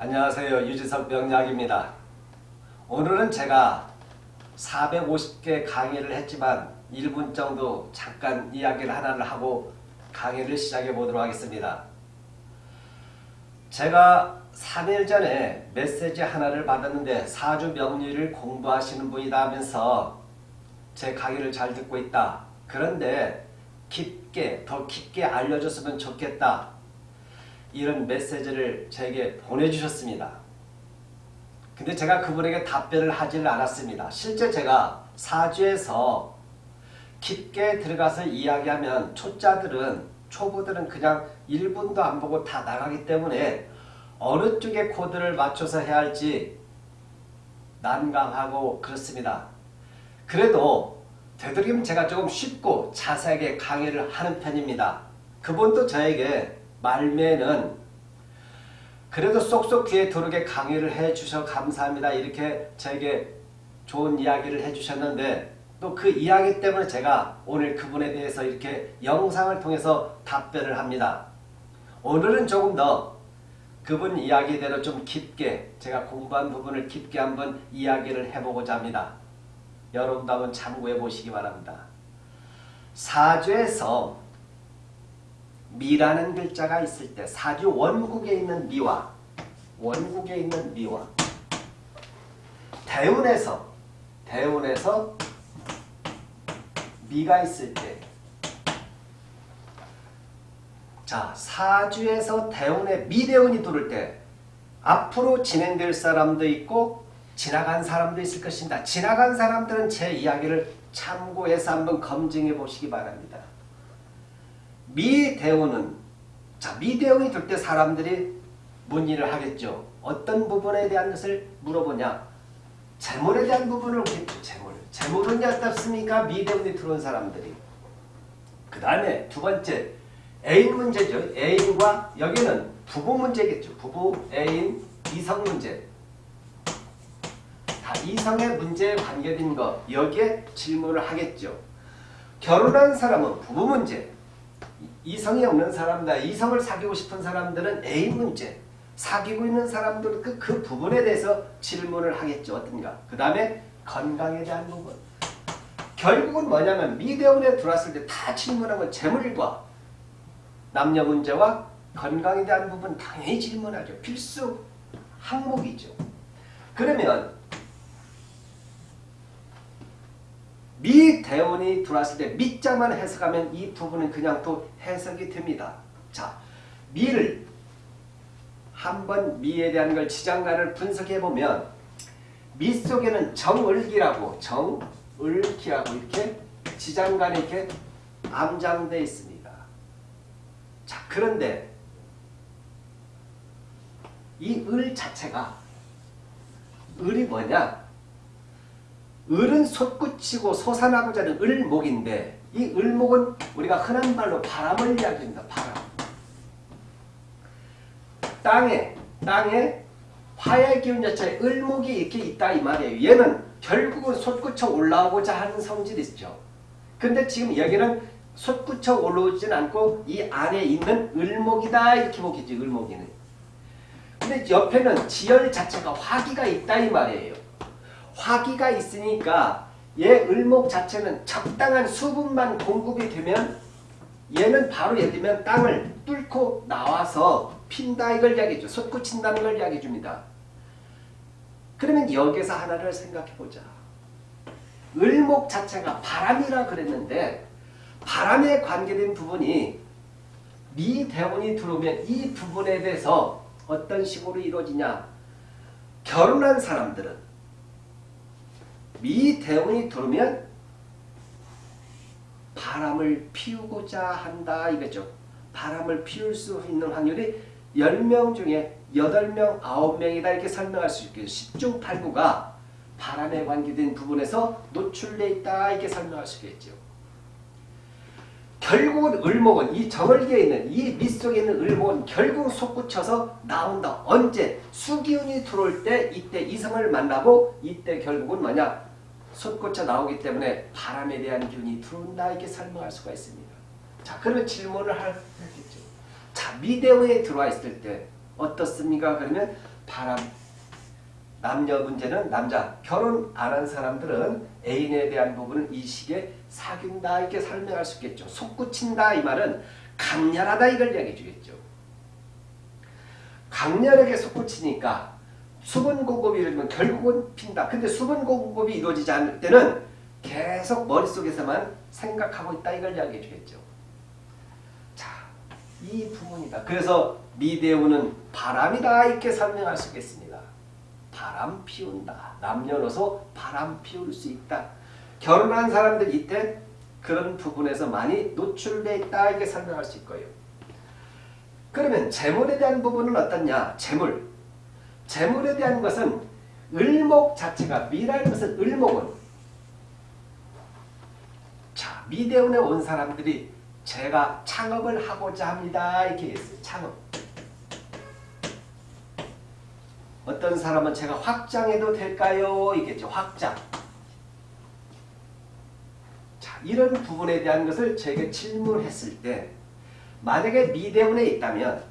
안녕하세요. 유지석 명약입니다. 오늘은 제가 450개 강의를 했지만 1분 정도 잠깐 이야기를 하나를 하고 강의를 시작해 보도록 하겠습니다. 제가 3일 전에 메시지 하나를 받았는데 사주 명리를 공부하시는 분이다 하면서 제 강의를 잘 듣고 있다. 그런데 깊게 더 깊게 알려줬으면 좋겠다. 이런 메시지를 제게 보내주셨습니다. 근데 제가 그분에게 답변을 하지를 않았습니다. 실제 제가 사주에서 깊게 들어가서 이야기하면 초짜들은 초보들은 그냥 1분도 안 보고 다 나가기 때문에 어느 쪽에 코드를 맞춰서 해야 할지 난감하고 그렇습니다. 그래도 되도록이면 제가 조금 쉽고 자세하게 강의를 하는 편입니다. 그분도 저에게 말매는 그래도 쏙쏙 귀에 들어오게 강의를 해주셔 감사합니다. 이렇게 저에게 좋은 이야기를 해주셨는데 또 그 이야기 때문에 제가 오늘 그분에 대해서 이렇게 영상을 통해서 답변을 합니다. 오늘은 조금 더 그분 이야기대로 좀 깊게 제가 공부한 부분을 깊게 한번 이야기를 해보고자 합니다. 여러분도 한번 참고해 보시기 바랍니다. 사주에서 미라는 글자가 있을 때 사주 원국에 있는 미와 원국에 있는 미와 대운에서 대운에서 미가 있을 때 자, 사주에서 대운에 미대운이 들을 때 앞으로 진행될 사람도 있고 지나간 사람도 있을 것입니다. 지나간 사람들은 제 이야기를 참고해서 한번 검증해 보시기 바랍니다. 미대운은 자 미대운이 들때 사람들이 문의를 하겠죠. 어떤 부분에 대한 것을 물어보냐. 재물에 대한 부분을 묻겠죠. 재물. 재물은 어떻습니까? 미대운이 들어온 사람들이. 그 다음에 두 번째 애인 문제죠. 애인과 여기는 부부 문제겠죠. 부부, 애인, 이성 문제. 다 이성의 문제에 관계된 것 여기에 질문을 하겠죠. 결혼한 사람은 부부 문제. 이성이 없는 사람다. 이성을 사귀고 싶은 사람들은 애인 문제. 사귀고 있는 사람들은 그, 그 부분에 대해서 질문을 하겠죠. 어떤가. 그 다음에 건강에 대한 부분. 결국은 뭐냐면 미대원에 들어왔을 때 다 질문한 건 재물과 남녀 문제와 건강에 대한 부분 당연히 질문하죠. 필수 항목이죠. 그러면 미대원이 들어왔을 때 미자만 해석하면 이 부분은 그냥 또 해석이 됩니다. 자, 미를 한번 미에 대한 걸 지장간을 분석해 보면 미 속에는 정을기라고 정을기라고 이렇게 지장간에 이렇게 암장되어 있습니다. 자, 그런데 이 을 자체가 을이 뭐냐? 을은 솟구치고 솟아나고자 하는 을목인데 이 을목은 우리가 흔한 말로 바람을 이야기합니다. 바람. 땅에 땅에 화의 기운 자체에 을목이 이렇게 있다 이 말이에요. 얘는 결국은 솟구쳐 올라오고자 하는 성질이 있죠. 근데 지금 여기는 솟구쳐 올라오진 않고 이 안에 있는 을목이다 이렇게 보겠지 을목이는. 근데 옆에는 지열 자체가 화기가 있다 이 말이에요. 화기가 있으니까 얘 을목 자체는 적당한 수분만 공급이 되면 얘는 바로 예를 들면 땅을 뚫고 나와서 핀다 이걸 이야기해줘. 솟구친다는 걸 이야기해 줍니다. 그러면 여기서 하나를 생각해 보자. 을목 자체가 바람이라 그랬는데 바람에 관계된 부분이 미대원이 들어오면 이 부분에 대해서 어떤 식으로 이루어지냐. 결혼한 사람들은 미대운이 들어오면 바람을 피우고자 한다 이거죠. 바람을 피울 수 있는 확률이 10명 중에 8명, 9명이다 이렇게 설명할 수 있겠죠. 10중 8구가 바람에 관계된 부분에서 노출되어 있다 이렇게 설명할 수 있겠죠. 결국은 을목은 이 정월기에 있는 이 밑속에 있는 을목은 결국 솟구쳐서 나온다. 언제? 수기운이 들어올 때 이때 이성을 만나고 이때 결국은 뭐냐? 솟구쳐 나오기 때문에 바람에 대한 기운이 들어온다 이렇게 설명할 수가 있습니다. 자 그러면 질문을 하겠죠. 자 미대운에 들어와 있을 때 어떻습니까? 그러면 바람. 남녀 문제는 남자. 결혼 안 한 사람들은 애인에 대한 부분은 이 시기에 사귄다 이렇게 설명할 수 있겠죠. 솟구친다 이 말은 강렬하다 이걸 이야기해 주겠죠. 강렬하게 솟구치니까 수분 공급이 이루어지면 결국은 핀다. 근데 수분 공급이 이루어지지 않을 때는 계속 머릿속에서만 생각하고 있다 이걸 이야기해 주겠죠. 자, 이 부분이다. 그래서 미대우는 바람이다 이렇게 설명할 수 있겠습니다. 바람 피운다. 남녀노소 바람 피울 수 있다. 결혼한 사람들 이때 그런 부분에서 많이 노출돼 있다 이렇게 설명할 수 있고요. 그러면 재물에 대한 부분은 어떻냐? 재물. 재물에 대한 것은 을목 자체가 미라는 것은 을목은 자 미대운에 온 사람들이 제가 창업을 하고자 합니다 이렇게 했어요. 창업. 어떤 사람은 제가 확장해도 될까요? 이겠죠. 확장. 자, 이런 부분에 대한 것을 저에게 질문했을 때 만약에 미대운에 있다면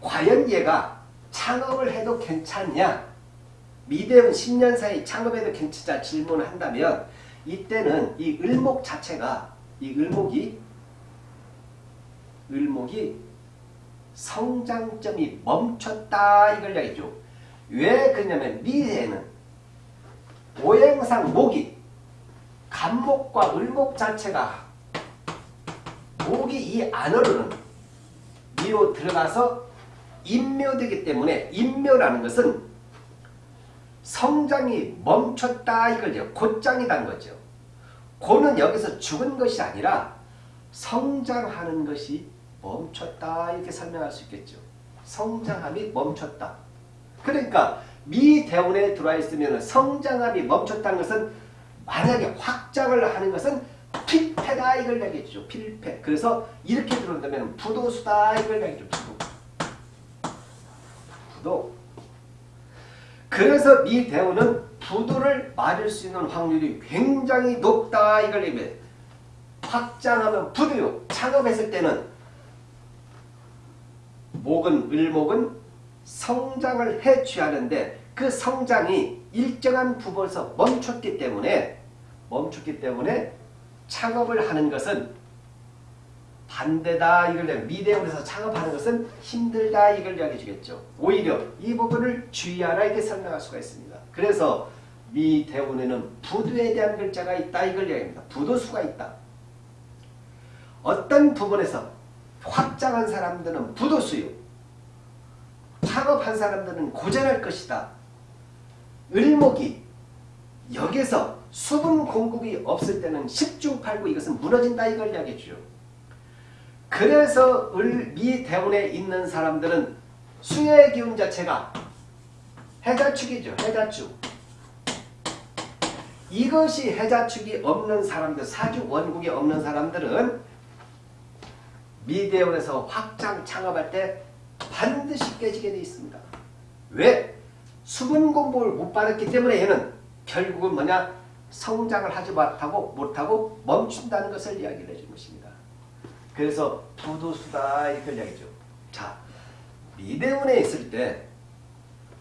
과연 얘가 창업을 해도 괜찮냐? 미대운 10년 사이 창업해도 괜찮냐 질문을 한다면 이때는 이 을목 자체가 이 을목이 을목이 성장점이 멈췄다 이걸 이야기죠. 왜 그러냐면 미래에는 오행상 목이 간목과 을목 자체가 목이 이 안으로는 미로 들어가서 인묘되기 때문에 인묘라는 것은 성장이 멈췄다 이걸요. 곧장이란 거죠. 고는 여기서 죽은 것이 아니라 성장하는 것이 멈췄다 이렇게 설명할 수 있겠죠. 성장함이 멈췄다. 그러니까 미대운에 들어와 있으면 성장함이 멈췄다는 것은 만약에 확장을 하는 것은 필패다 이걸 얘기해주죠. 필패. 그래서 이렇게 들어온다면 부도수다 이걸 얘기해죠. 부도. 부도. 그래서 미대운은 부도를 맞을 수 있는 확률이 굉장히 높다 이걸 얘기해. 확장하면 부도요. 창업했을 때는 목은 을목은 성장을 해 취하는데 그 성장이 일정한 부분에서 멈췄기 때문에 멈췄기 때문에 창업을 하는 것은 반대다 이걸 미대원에서 창업하는 것은 힘들다 이걸 이야기해 주겠죠. 오히려 이 부분을 주의하라 이렇게 설명할 수가 있습니다. 그래서 미대원에는 부두에 대한 글자가 있다 이걸 이야기합니다. 부도수가 있다. 어떤 부분에서 확장한 사람들은 부도수요. 창업한 사람들은 고전할 것이다. 을목이 여기서 수분 공급이 없을 때는 10중 8구 이것은 무너진다 이걸 이야기해 주죠. 그래서 을, 미 대운에 있는 사람들은 수의 기운 자체가 해자축이죠. 해자축. 이것이 해자축이 없는 사람들, 사주 원국이 없는 사람들은 미대원에서 확장 창업할 때 반드시 깨지게 되어 있습니다. 왜? 수분 공복을 못 받았기 때문에 얘는 결국은 뭐냐? 성장을 하지 못하고, 못하고 멈춘다는 것을 이야기를 해준 것입니다. 그래서 부도수다 이걸 이야기죠. 자, 미대운에 있을 때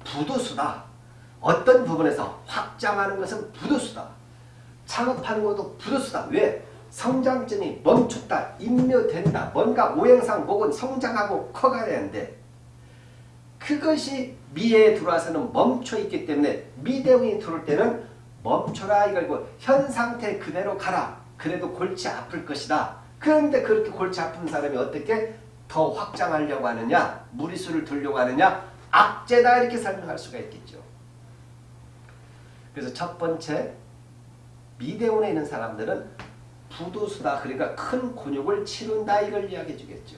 부도수다. 어떤 부분에서 확장하는 것은 부도수다. 창업하는 것도 부도수다. 왜? 성장점이 멈췄다. 인묘된다. 뭔가 오행상 목은 성장하고 커가야 되는데 그것이 미에 들어와서는 멈춰 있기 때문에 미대운이 들어올 때는 멈춰라 이걸고 현 상태 그대로 가라. 그래도 골치 아플 것이다. 그런데 그렇게 골치 아픈 사람이 어떻게 더 확장하려고 하느냐 무리수를 들려고 하느냐 악재다 이렇게 설명할 수가 있겠죠. 그래서 첫 번째 미대운에 있는 사람들은 부도수다 그러니까 큰 곤욕을 치른다 이걸 이야기해 주겠죠.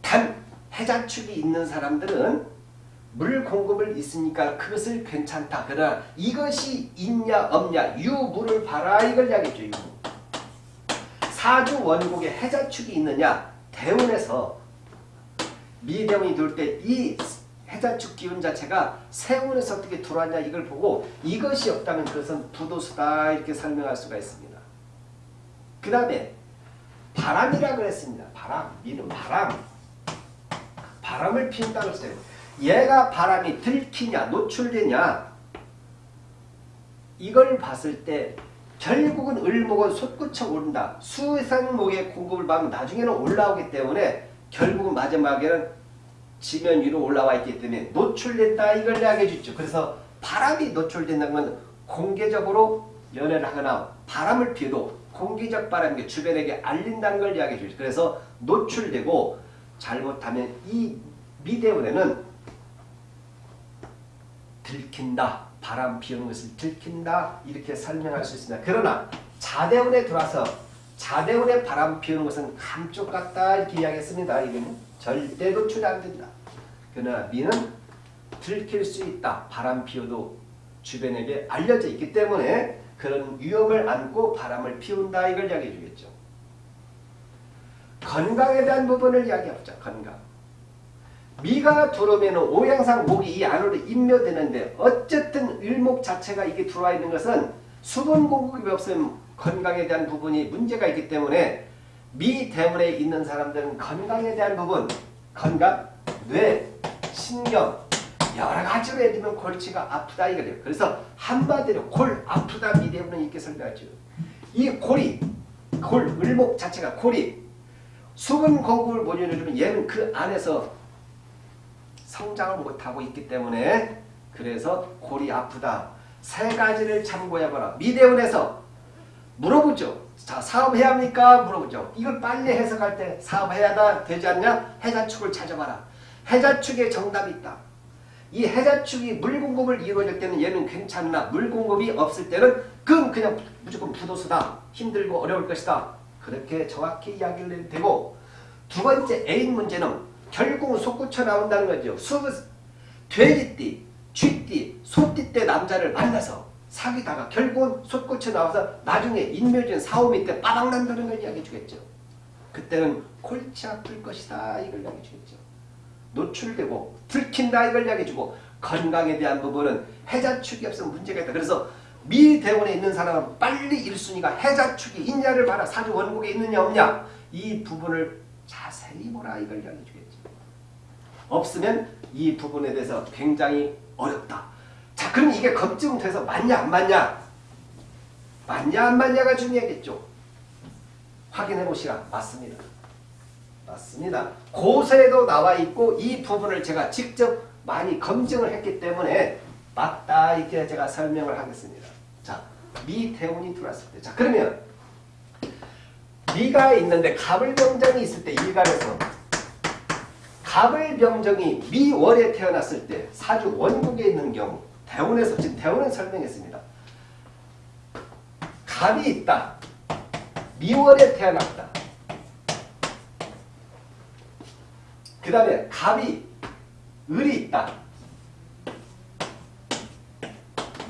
단 해자축이 있는 사람들은 물 공급을 있으니까 그것을 괜찮다. 그러나 이것이 있냐 없냐 유물을 봐라 이걸 이야기했죠. 유무. 사주 원국에 해자축이 있느냐 대운에서 미대운이 돌 때 이 해자축 기운 자체가 세운에서 어떻게 들어왔냐 이걸 보고 이것이 없다면 그것은 부도수다 이렇게 설명할 수가 있습니다. 그 다음에 바람이라 그랬습니다. 바람, 미는 바람. 바람을 피운다고 했어요. 얘가 바람이 들키냐 노출되냐 이걸 봤을 때 결국은 을목은 솟구쳐 오른다. 수상목의 공급을 받으면 나중에는 올라오기 때문에 결국은 마지막에는 지면 위로 올라와 있기 때문에 노출됐다 이걸 이야기해 주죠. 그래서 바람이 노출된다는 건 공개적으로 연애를 하거나 바람을 피워도 공기적 바람이 주변에게 알린다는 걸 이야기해 주죠. 그래서 노출되고 잘못하면 이 미대원에는 들킨다. 바람 피우는 것을 들킨다. 이렇게 설명할 수 있습니다. 그러나 자대원에 들어와서 자대원에 바람 피우는 것은 감쪽 같다. 이렇게 이야기했습니다. 이거는 절대 노출이 안 된다. 그러나 미는 들킬 수 있다. 바람 피워도 주변에게 알려져 있기 때문에 그런 위험을 안고 바람을 피운다. 이걸 이야기해 주겠죠. 건강에 대한 부분을 이야기해보자. 건강. 미가 들어오면 오양상 목이 이 안으로 인묘되는데 어쨌든 일목 자체가 이게 들어와 있는 것은 수분 공급이 없으면 건강에 대한 부분이 문제가 있기 때문에 미 대문에 있는 사람들은 건강에 대한 부분 건강, 뇌, 신경 여러 가지로 들면 골치가 아프다 이거예요. 그래서 한마디로 골 아프다 미 대문은 이렇게 설명하죠. 이 골이 골 을목 자체가 골이 수분 공급을 못 해주면 얘는 그 안에서 성장을 못하고 있기 때문에 그래서 골이 아프다. 세 가지를 참고해봐라. 미대원에서 물어보죠. 자 사업해야 합니까? 물어보죠. 이걸 빨리 해석할 때 사업해야 되지 않냐? 해자축을 찾아봐라. 해자축에 정답이 있다. 이 해자축이 물 공급을 이루어질 때는 얘는 괜찮으나 물 공급이 없을 때는 그건 그냥 무조건 부도수다. 힘들고 어려울 것이다. 그렇게 정확히 이야기를 되고 두 번째 A인 문제는 결국은 솟구쳐 나온다는 거죠. 수, 돼지띠, 쥐띠, 소띠 때 남자를 만나서 사귀다가 결국은 솟구쳐 나와서 나중에 인묘진 사오미 때 빠박 난다는 걸 이야기해 주겠죠. 그때는 골치 아플 것이다 이걸 이야기해 주겠죠. 노출되고 들킨다 이걸 이야기해 주고 건강에 대한 부분은 해자축이 없으면 문제가 있다. 그래서 미대원에 있는 사람은 빨리 1순위가 해자축이 있냐를 봐라. 사주 원국에 있느냐 없냐. 이 부분을 자세히 보라 이걸 이야기해 주겠죠. 없으면 이 부분에 대해서 굉장히 어렵다. 자 그럼 이게 검증돼서 맞냐 안 맞냐? 맞냐 안 맞냐가 중요하겠죠. 확인해 보시라. 맞습니다. 맞습니다. 고서에도 나와 있고 이 부분을 제가 직접 많이 검증을 했기 때문에 맞다 이렇게 제가 설명을 하겠습니다. 자, 미태운이 들어왔을 때. 자, 그러면 미가 있는데 갑을병정이 있을 때 일간에서 갑을병정이 미월에 태어났을 때 사주 원국에 있는 경우 대운에서 지금 대운은 설명했습니다. 갑이 있다. 미월에 태어났다. 그 다음에 갑이 을이 있다.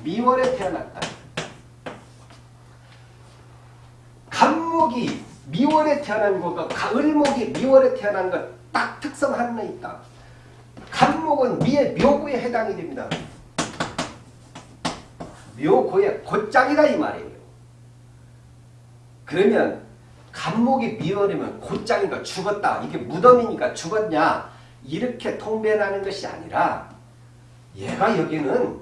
미월에 태어났다. 갑목이 미월에 태어난 것과 을목이 미월에 태어난 것 딱 특성 하나 있다. 간목은 미의 묘구에 해당이 됩니다. 묘고의 곧장이다 이 말이에요. 그러면 간목이 미월이면 곧장인가 죽었다. 이게 무덤이니까 죽었냐. 이렇게 통변하는 것이 아니라 얘가 여기는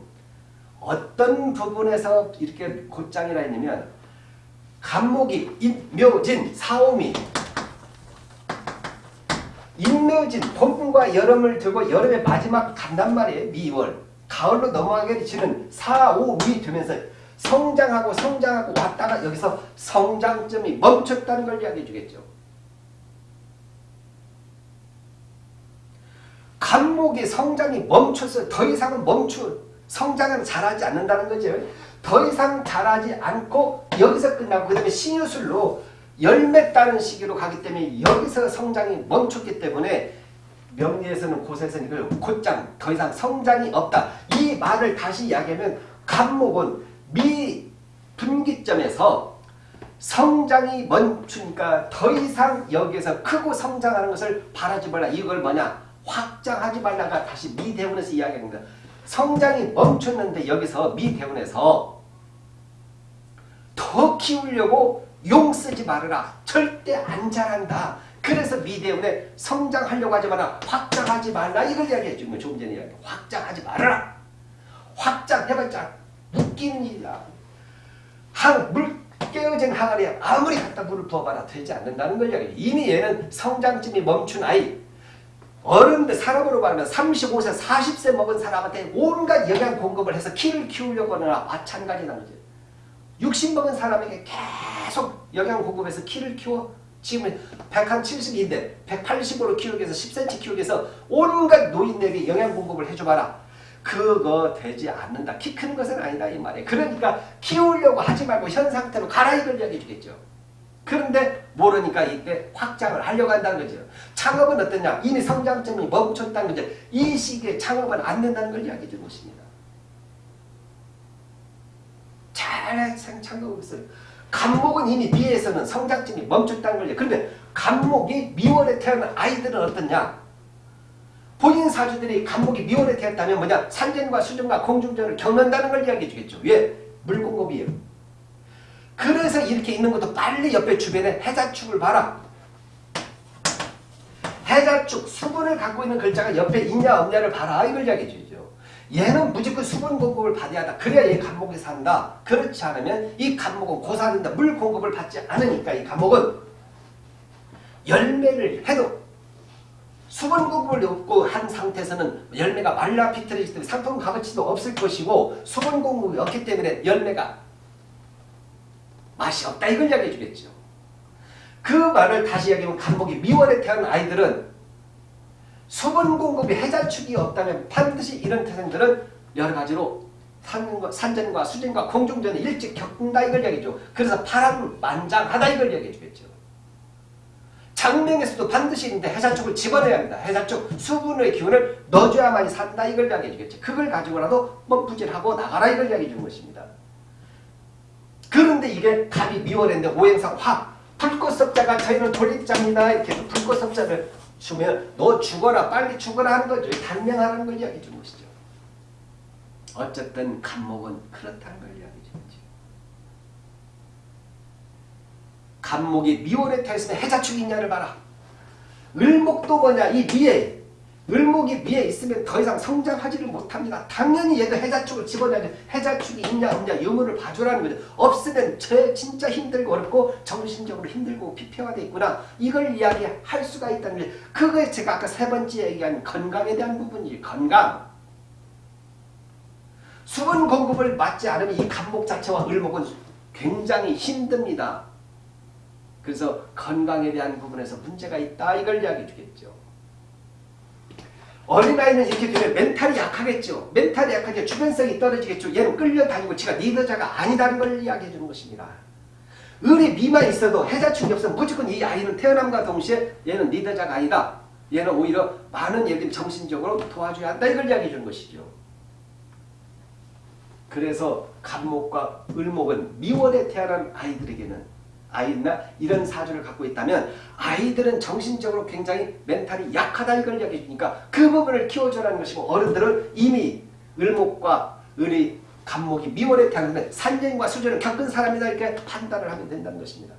어떤 부분에서 이렇게 곧장이라 했냐면 간목이 인묘진 사오미 인묘진 봄과 여름을 두고 여름의 마지막 간단 말이에요. 미월. 가을로 넘어가게 되는 4, 5, 미 되면서 성장하고 성장하고 왔다가 여기서 성장점이 멈췄다는 걸 이야기해 주겠죠. 간목이 성장이 멈춰서 더 이상은 멈추 성장은 잘하지 않는다는 거죠. 더 이상 자라지 않고 여기서 끝나고 그 다음에 신유술로 열매 따는 시기로 가기 때문에 여기서 성장이 멈췄기 때문에 명리에서는 고세에서는 이걸 곧장 더 이상 성장이 없다. 이 말을 다시 이야기하면 간목은 미 분기점에서 성장이 멈추니까 더 이상 여기에서 크고 성장하는 것을 바라지 말라. 이걸 뭐냐? 확장하지 말라가 다시 미대원에서 이야기합니다. 성장이 멈췄는데 여기서 미대원에서 더 키우려고 용 쓰지 말아라. 절대 안 자란다. 그래서 미 때문에 성장하려고 하지 마라. 확장하지 말라. 이걸 이야기해 주는 거예요. 조금 전에 이야기. 확장하지 말아라. 확장해봤자 묶이는 일이야. 항, 물 깨어진 항아리에 아무리 갖다 물을 부어봐라 되지 않는다는 걸 이야기해. 이미 얘는 성장점이 멈춘 아이. 어른들 사람으로 말하면 35세, 40세 먹은 사람한테 온갖 영양 공급을 해서 키를 키우려고 하느라 마찬가지라는 거지. 60 먹은 사람에게 계속 영양 공급해서 키를 키워 지금 170인데 180으로 키우기 위해서 10cm 키우기 위해서 온갖 노인에게 영양 공급을 해줘봐라. 그거 되지 않는다. 키 큰 것은 아니다 이 말이에요. 그러니까 키우려고 하지 말고 현 상태로 가라 이걸 이야기해 주겠죠. 그런데 모르니까 이때 확장을 하려고 한다는 거죠. 창업은 어떠냐? 이미 성장점이 멈췄다는 거죠. 이 시기에 창업은 안 된다는 걸 이야기해 준 것입니다. 잘 창업을 했어요. 간목은 이미 미에서는 성장점이 멈췄다는 거죠. 그런데 간목이 미월에 태어난 아이들은 어떠냐? 본인 사주들이 간목이 미월에 태었다면 뭐냐? 산전과 수전과 공중전을 겪는다는 걸 이야기해 주겠죠. 왜? 물공급이에요. 그래서 이렇게 있는 것도 빨리 옆에 주변에 해자축을 봐라. 해자축, 수분을 갖고 있는 글자가 옆에 있냐 없냐를 봐라. 이걸 이야기해 주죠. 얘는 무조건 수분 공급을 받아야 한다. 그래야 얘 간목이 산다. 그렇지 않으면 이 간목은 고사된다. 물 공급을 받지 않으니까 이 간목은 열매를 해도 수분 공급을 없고 한 상태에서는 열매가 말라 비틀어지기 때문에 상품 값어치도 없을 것이고 수분 공급이 없기 때문에 열매가 맛이 없다 이걸 이야기해 주겠죠. 그 말을 다시 이야기하면 간목이 미월에 태어난 아이들은 수분 공급이 해자축이 없다면 반드시 이런 태생들은 여러 가지로 산전과 수전과 공중전을 일찍 겪는다 이걸 이야기죠. 그래서 파란만장하다 이걸 이야기해 주겠죠. 장명에서도 반드시 있는데 해자축을 집어내야 합니다. 해자축 수분의 기운을 넣어줘야만이 산다 이걸 이야기해 주겠죠. 그걸 가지고라도 멈부질하고 나가라 이걸 이야기해 주는 것입니다. 그런데 이게 갑이 미월인데 오행상 화 불꽃섭자가 저희는 돌입자입니다. 이렇게 해서 불꽃섭자를 주면 너 죽어라 빨리 죽어라 하는 거죠. 단명하는 걸 이야기해 주는 것이죠. 어쨌든 간목은 그렇다는 걸 이야기해 주죠. 간목이 미월에 태있으면 해자축이 있냐를 봐라. 을목도 뭐냐 이 미에 을목이 미에 있으면 더 이상 성장하지를 못합니다. 당연히 얘도 해자축을 집어내야 해자축이 있냐 없냐 유무를 봐주라는 거죠. 없으면 저 진짜 힘들고 어렵고 정신적으로 힘들고 피폐화되어 있구나. 이걸 이야기할 수가 있다는 거죠. 그게 제가 아까 세 번째 얘기한 건강에 대한 부분이 건강. 수분 공급을 맞지 않으면 이 간목 자체와 을목은 굉장히 힘듭니다. 그래서 건강에 대한 부분에서 문제가 있다. 이걸 이야기해 주겠죠. 어린아이는 이렇게 되면 멘탈이 약하겠죠. 멘탈이 약하게 주변성이 떨어지겠죠. 얘는 끌려다니고 지가 리더자가 아니다는 걸 이야기해 주는 것입니다. 을이 미만 있어도 해자축이 없으면 무조건 이 아이는 태어남과 동시에 얘는 리더자가 아니다. 얘는 오히려 많은 예를 정신적으로 도와줘야 한다. 이걸 이야기해 주는 것이죠. 그래서 간목과 을목은 미월에 태어난 아이들에게는 아이나 이런 사주를 갖고 있다면 아이들은 정신적으로 굉장히 멘탈이 약하다 이걸 이야기해 주니까 그 부분을 키워줘라는 것이고 어른들은 이미 을목과 을이 간목이 미월에 태어났는데 산전과 수전을 겪은 사람이다 이렇게 판단을 하면 된다는 것입니다.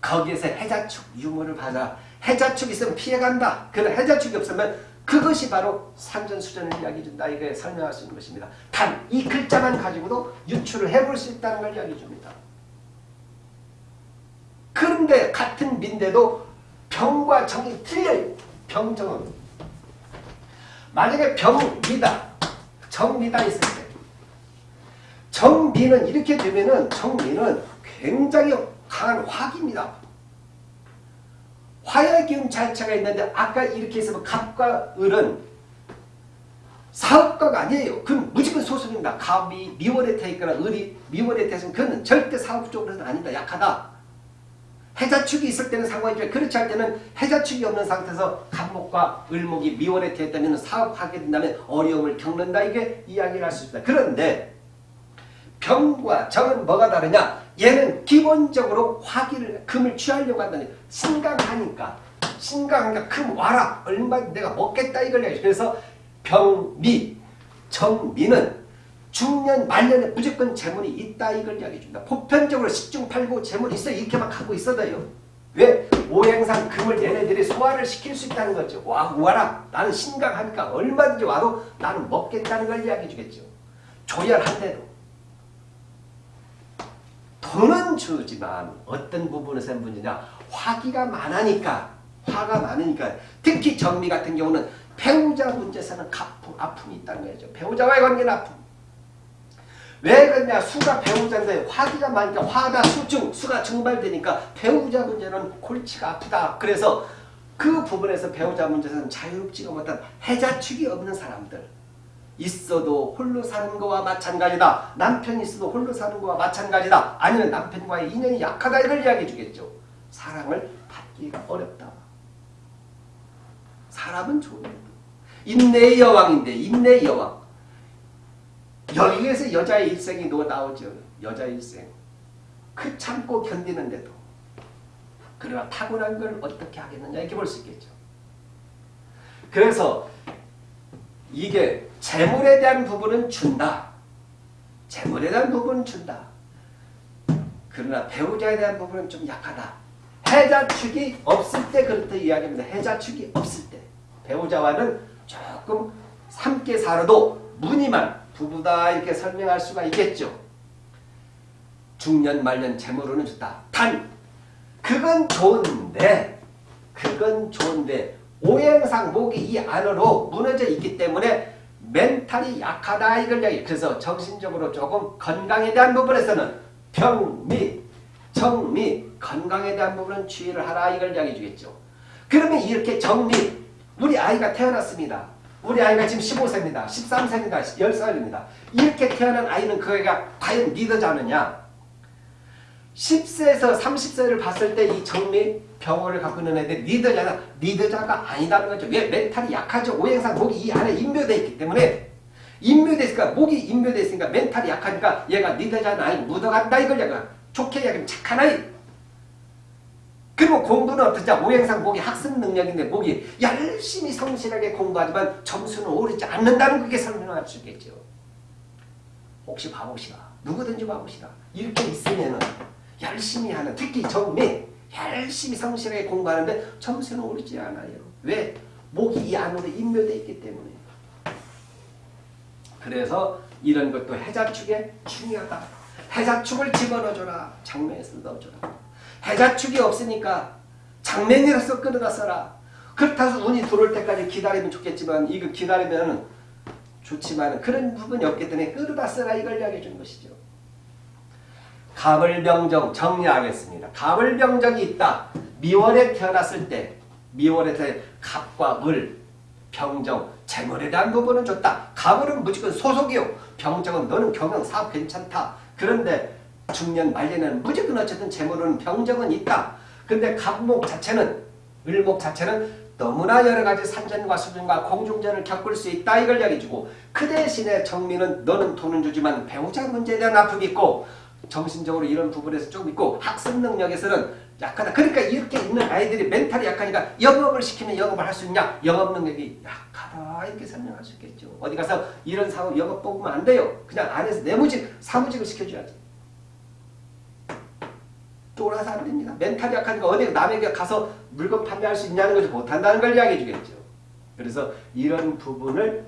거기에서 해자축 유무를 받아 해자축이 있으면 피해간다. 그러나 해자축이 없으면 그것이 바로 산전수전을 이야기해 준다. 이게 설명할 수 있는 것입니다. 단 이 글자만 가지고도 유출을 해볼 수 있다는 걸 이야기해 줍니다. 그런데 같은 민데도 병과 정이 틀려요. 병정은. 만약에 병미다, 정미다 있을 때 정미는 이렇게 되면은 정미는 굉장히 강한 화기입니다. 화의 기운 자체가 있는데 아까 이렇게 해서 갑과 을은 사업가가 아니에요. 그건 무조건 소속입니다. 갑이 미월에 태있거나 을이 미월에 태있으면 그건 절대 사업 쪽으로는 아니다. 약하다. 해자축이 있을 때는 상관이죠. 그렇지 않을 때는 해자축이 없는 상태에서 간목과 을목이 미월에 되었다면 사업하게 된다면 어려움을 겪는다. 이게 이야기를 할 수 있다. 그런데 병과 정은 뭐가 다르냐? 얘는 기본적으로 화기를 금을 취하려고 한다는 신강하니까 신강하니까 금 와라 얼마 내가 먹겠다 이걸 그래서 병미 정미는 중년 말년에 무조건 재물이 있다 이걸 이야기해 줍니다. 보편적으로 10중 8구 재물이 있어 이렇게만 갖고 있어도요. 왜? 오행상 금을 얘네들이 소화를 시킬 수 있다는 거죠. 와, 와라. 나는 신강하니까 얼마든지 와도 나는 먹겠다는 걸 이야기해 주겠죠. 조열한대도. 돈은 주지만 어떤 부분에서 문제냐. 화기가 많으니까 화가 많으니까 특히 정미 같은 경우는 배우자 문제에서는 가품, 아픔이 있다는 거죠. 배우자와의 관계는 아픔. 왜 그러냐? 수가 배우자인데 화기가 많으니까 화가 수증 수가 증발되니까 배우자 문제는 골치가 아프다. 그래서 그 부분에서 배우자 문제에서는 자유롭지가 못한 해자축이 없는 사람들. 있어도 홀로 사는 거와 마찬가지다. 남편이 있어도 홀로 사는 거와 마찬가지다. 아니면 남편과의 인연이 약하다 이걸 이야기해 주겠죠. 사랑을 받기가 어렵다. 사람은 좋은데 인내의 여왕인데 인내의 여왕 여기에서 여자의 일생이 너 나오죠. 여자의 일생. 그 참고 견디는데도. 그러나 타고난 걸 어떻게 하겠느냐 이렇게 볼 수 있겠죠. 그래서 이게 재물에 대한 부분은 준다. 재물에 대한 부분은 준다. 그러나 배우자에 대한 부분은 좀 약하다. 해자 축이 없을 때 그렇다 이야기합니다. 해자 축이 없을 때. 배우자와는 조금 함께 살아도 무늬만 부부다 이렇게 설명할 수가 있겠죠. 중년 말년 재물로는 좋다. 단 그건 좋은데 그건 좋은데 오행상 목이 이 안으로 무너져 있기 때문에 멘탈이 약하다 이걸 이야기 그래서 정신적으로 조금 건강에 대한 부분에서는 병미, 정미, 건강에 대한 부분은 주의를 하라 이걸 이야기해 주겠죠. 그러면 이렇게 정미 우리 아이가 태어났습니다. 우리 아이가 지금 15세입니다. 13세입니다. 10살입니다. 이렇게 태어난 아이는 그 애가 과연 리더자느냐? 10세에서 30세를 봤을 때 이 정리 병원을 갖고 있는 애들 리더자나 리더자가 아니다는 거죠. 왜? 멘탈이 약하죠. 오행상 목이 이 안에 입묘되어 있기 때문에 입묘되어 있으니까 목이 입묘되어 있으니까 멘탈이 약하니까 얘가 리더자는 아니 묻어간다 이걸 얘가 좋게 얘기하면 착한 아이 그리고 공부는 어떠냐? 오행상 목이 학습 능력인데 목이 열심히 성실하게 공부하지만 점수는 오르지 않는다는 그게 설명할 수 있겠죠. 혹시 바보시라. 누구든지 바보시라. 이렇게 있으면 열심히 하는 특히 정매 열심히 성실하게 공부하는데 점수는 오르지 않아요. 왜? 목이 이 안으로 인묘되어 있기 때문에. 그래서 이런 것도 해자축에 중요하다. 해자축을 집어넣어줘라. 장면에서 넣어줘라. 해자축이 없으니까 장면이라서 끌어다 써라. 그렇다고 운이 들어올 때까지 기다리면 좋겠지만 이거 기다리면 좋지만 그런 부분이 없기 때문에 끌어다 써라 이걸 이야기해 주는 것이죠. 가을병정 정리하겠습니다. 가을병정이 있다. 미월에 태어났을 때 미월에 태 갑과 을, 병정, 재물에 대한 부분은 좋다. 가을은 무조건 소속이요. 병정은 너는 경영 사업 괜찮다. 그런데 중년 말년에는 무조건 어쨌든 재물은 병정은 있다. 근데 갑목 자체는 을목 자체는 너무나 여러 가지 산전과 수전과 공중전을 겪을 수 있다 이걸 이야기해주고 그 대신에 정민은 너는 돈은 주지만 배우자 문제에 대한 아픔이 있고 정신적으로 이런 부분에서 좀 있고 학습 능력에서는 약하다. 그러니까 이렇게 있는 아이들이 멘탈이 약하니까 영업을 시키면 영업을 할 수 있냐? 영업 능력이 약하다 이렇게 설명할 수 있겠죠. 어디 가서 이런 사업 영업 뽑으면 안 돼요. 그냥 안에서 내무직 사무직을 시켜줘야지. 쫄아서 안 됩니다. 멘탈이 약하니까 어디 남에게 가서 물건 판매할 수 있냐는 것을 못한다는 걸 이야기해 주겠죠. 그래서 이런 부분을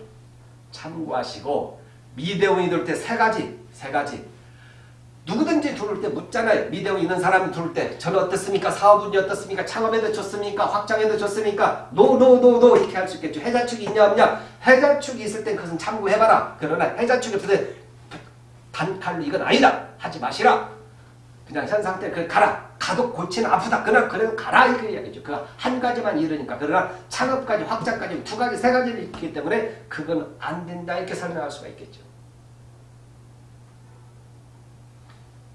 참고하시고 미대운이 들을 때세 가지, 세 가지. 누구든지 들을 때 묻잖아요. 미대운 있는 사람이 들을 때 저는 어떻습니까? 사업운이 어떻습니까? 창업에도 좋습니까? 확장에도 좋습니까? no, no, no, no 이렇게 할 수 있겠죠. 해자축이 있냐 없냐? 해자축이 있을 땐 그것은 참고해봐라. 그러나 해자축이 없을 때 단칼로 이건 아니다. 하지 마시라. 그냥 현 상태 그 가라. 가도 골치는 아프다. 그러나 그래도 가라 이렇게 이야기죠. 그 한 가지만 이러니까 그러나 창업까지 확장까지 두 가지 세 가지를 있기 때문에 그건 안 된다 이렇게 설명할 수가 있겠죠.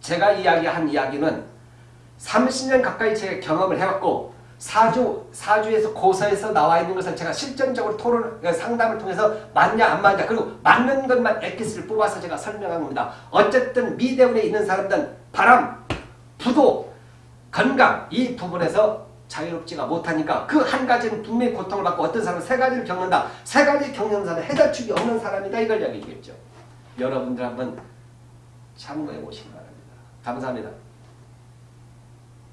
제가 이야기한 이야기는 30년 가까이 제가 경험을 해왔고 사주, 사주에서 고서에서 나와 있는 것을 제가 실전적으로 토론, 상담을 통해서 맞냐 안 맞냐 그리고 맞는 것만 엑기스를 뽑아서 제가 설명한 겁니다. 어쨌든 미대운에 있는 사람들은 바람, 부도, 건강 이 부분에서 자유롭지가 못하니까 그 한 가지는 분명히 고통을 받고 어떤 사람은 세 가지를 겪는다. 세 가지 겪는 사람은 해자축이 없는 사람이다 이걸 이야기해 주겠죠. 여러분들 한번 참고해 보시기 바랍니다. 감사합니다.